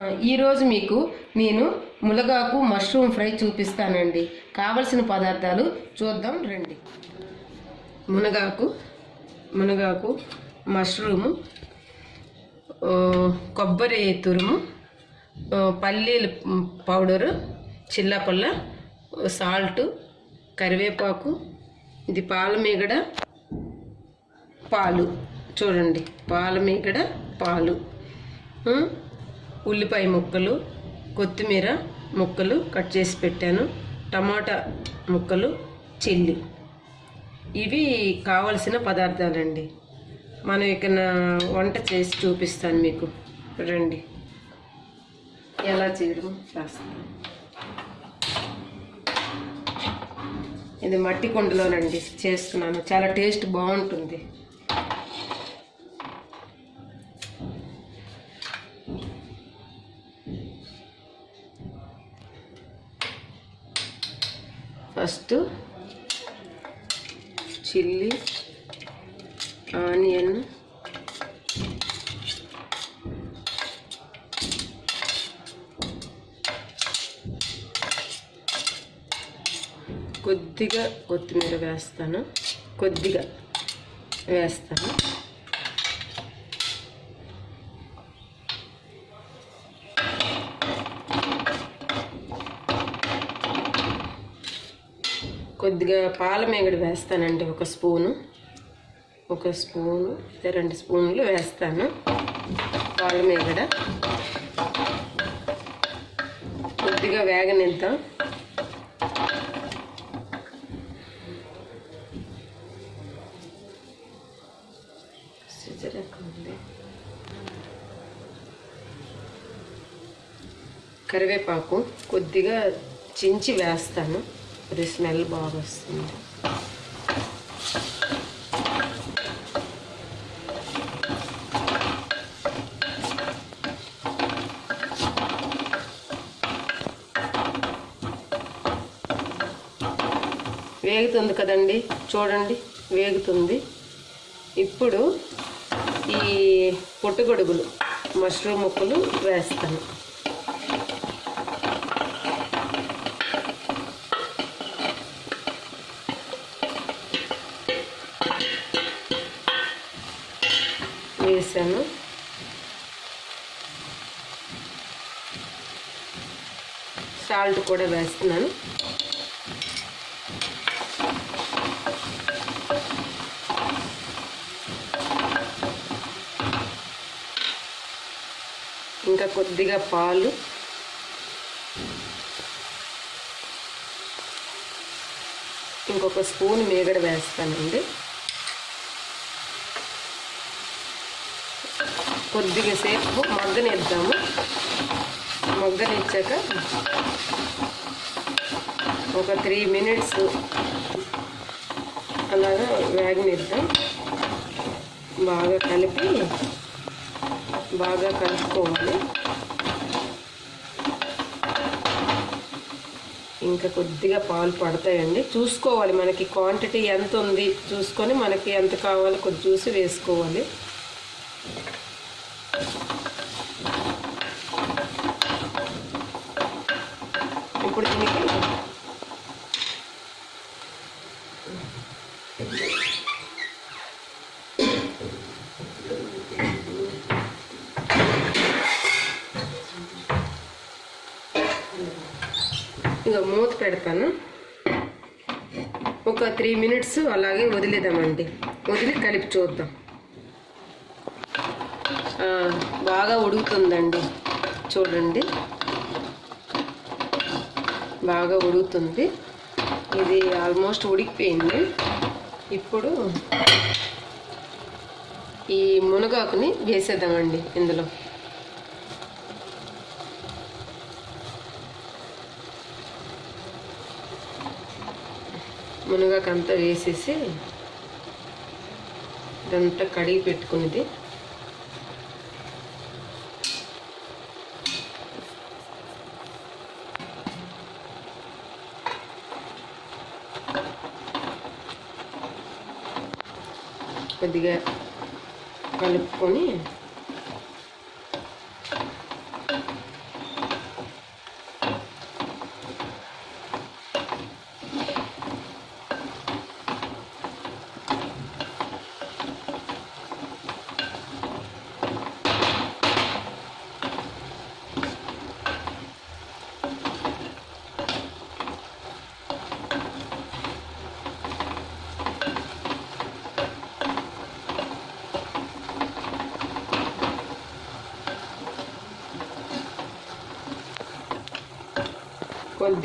ఈరోజు మీకు నేను ములగాకు మష్రూమ్ ఫ్రై చూపిస్తానండి. కావలసిన పదార్థాలు చూద్దాం రండి. మునగాకు మునగాకు మష్రూము కొబ్బరి తురుము పల్లీలు పౌడరు చిల్లపల్ల సాల్ట్ కరివేపాకు ఇది పాల మీగడ పాలు. చూడండి పాల మీగడ పాలు. ఉల్లిపాయ ముక్కలు కొత్తిమీర ముక్కలు కట్ చేసి పెట్టాను. టమాటా ముక్కలు చిల్లి. ఇవి కావలసిన పదార్థాలండి. మనం ఇక వంట చేసి చూపిస్తాను మీకు. రండి. ఎలా చేయడం చేస్తాను ఇది మట్టి కుండలోనండి చేస్తున్నాను చాలా టేస్ట్ బాగుంటుంది. ఫస్ట్ చిల్లీ ఆనియన్ కొద్దిగా కొత్తిమీర వేస్తాను. కొద్దిగా వేస్తాను. కొద్దిగా పాల మేగడి వేస్తానండి ఒక స్పూను. ఒక స్పూను రెండు స్పూన్లు వేస్తాను పాల మేగడ. కొద్దిగా వేగనిద్దాం. కరివేపాకు కొద్దిగా చించి వేస్తాను. అది స్మెల్ బాగా వస్తుంది వేగుతుంది కదండి చూడండి వేగుతుంది. ఇప్పుడు ఈ పొట్టుగొడుగులు మష్రూమ్ ముక్కలు వేస్తాను. వేసాను సాల్ట్ కూడా వేస్తున్నాను. ఇంకా కొద్దిగా పాలు. ఇంకొక స్పూన్ మీగడ వేస్తానండి. కొద్దిగా సేపు మగ్గనిద్దాము మగ్గనిచ్చాక ఒక త్రీ మినిట్స్ అలాగా వేగనిద్దాం. బాగా కలిపి బాగా కలుపుకోవాలి. ఇంకా కొద్దిగా పాలు పడతాయండి. చూసుకోవాలి మనకి క్వాంటిటీ ఎంత ఉంది చూసుకొని మనకి ఎంత కావాలో కొద్ది చూసి వేసుకోవాలి. పెడతాను. ఒక త్రీ మినిట్స్ అలాగే వదిలేద్దామండి. వదిలి కలిపి చూద్దాం. బాగా ఉడుకుతుందండి. చూడండి. బాగా ఉడుకుతుంది. ఇది ఆల్మోస్ట్ ఉడికిపోయింది. ఇప్పుడు ఈ మునగాకుని వేసేద్దామండి ఇందులో. మునగాకంతా వేసేసి ఇదంతా కడిగి పెట్టుకునేది. కొద్దిగా కలుపుకొని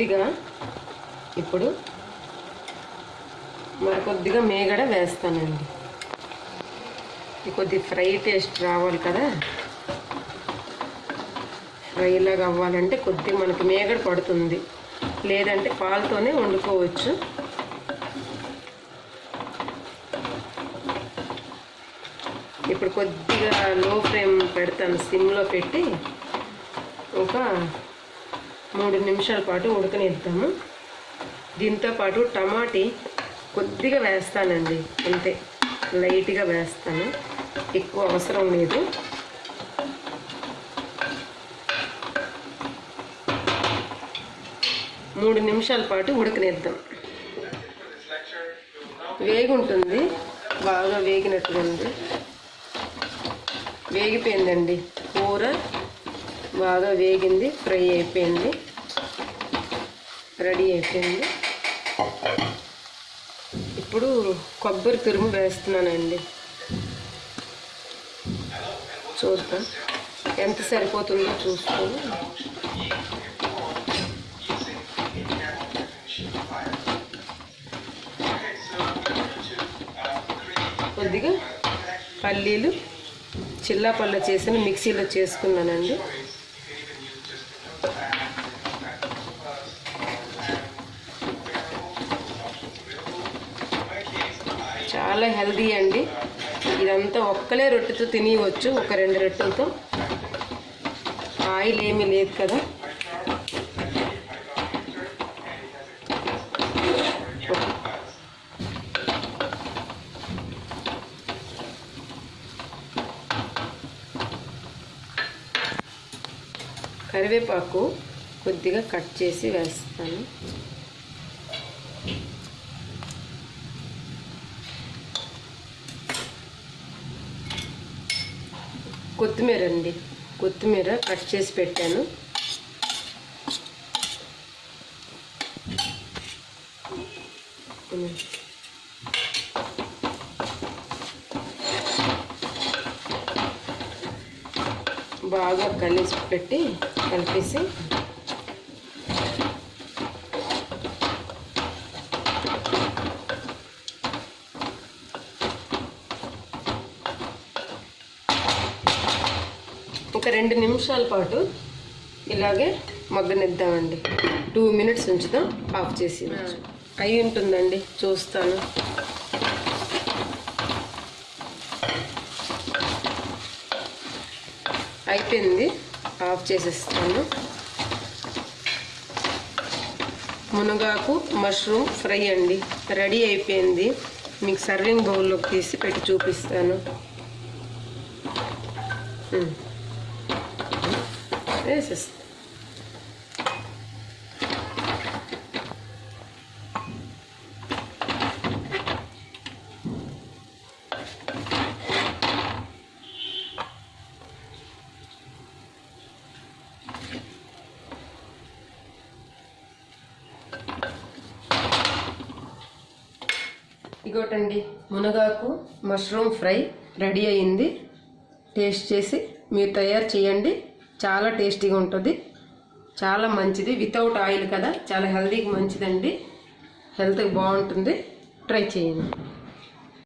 కొద్దిగా ఇప్పుడు మరి కొద్దిగా మేగడ వేస్తానండి. ఇది కొద్ది ఫ్రై టేస్ట్ రావాలి కదా. ఫ్రైలాగా అవ్వాలంటే కొద్దిగా మనకి మేగడ పడుతుంది. లేదంటే పాలతోనే వండుకోవచ్చు. ఇప్పుడు కొద్దిగా లో ఫ్లేమ్ పెడతాను సిమ్లో పెట్టి ఒక మూడు నిమిషాల పాటు ఉడకనిద్దాము. దీంతో పాటు టమాటీ కొద్దిగా వేస్తానండి. అంతే లైట్గా వేస్తాను. ఎక్కువ అవసరం లేదు. మూడు నిమిషాల పాటు ఉడకనిద్దాం. వేగుంటుంది. బాగా వేగినట్టుగా ఉంది. వేగిపోయిందండి. కూర బాగా వేగింది ఫ్రై అయిపోయింది. రెడీ అయిపోయింది. ఇప్పుడు కొబ్బరి తురుము వేస్తున్నానండి. చూద్దాం. ఎంత సరిపోతుందో చూసుకొని. కొద్దిగా పల్లీలు చిల్లా పల్ల చేసిన మిక్సీలో చేసుకున్నానండి. చాలా హెల్దీ అండి. ఇదంతా ఒక్కలే రొట్టెతో తినేయవచ్చు ఒక రెండు రొట్టెలతో. ఆయిల్ ఏమీ లేదు కదా. కరివేపాకు కొద్దిగా కట్ చేసి వేస్తాను. కొత్తిమీర అండి. కొత్తిమీర కట్ చేసి పెట్టాను. బాగా కలిసి పెట్టి కలిపేసి ఒక రెండు నిమిషాల పాటు ఇలాగే మగ్గనిద్దామండి. టూ మినిట్స్ ఉంచుదాం ఆఫ్ చేసి అయి ఉంటుందండి చూస్తాను. అయిపోయింది ఆఫ్ చేసేస్తాను. మునగాకు మష్రూమ్ ఫ్రై అండి. రెడీ అయిపోయింది. మీకు సర్వింగ్ బౌల్లోకి తీసి పెట్టి చూపిస్తాను. వేసేస్తా ఇగోటండి మునగాకు మష్రూమ్ ఫ్రై రెడీ అయింది టేస్ట్ చేసి మీరు తయారు చేయండి. చాలా టేస్టీగా ఉంటుంది. చాలా మంచిది. వితౌట్ ఆయిల్ కదా. చాలా హెల్తీకి మంచిదండి. హెల్త్కి బాగుంటుంది. ట్రై చేయండి.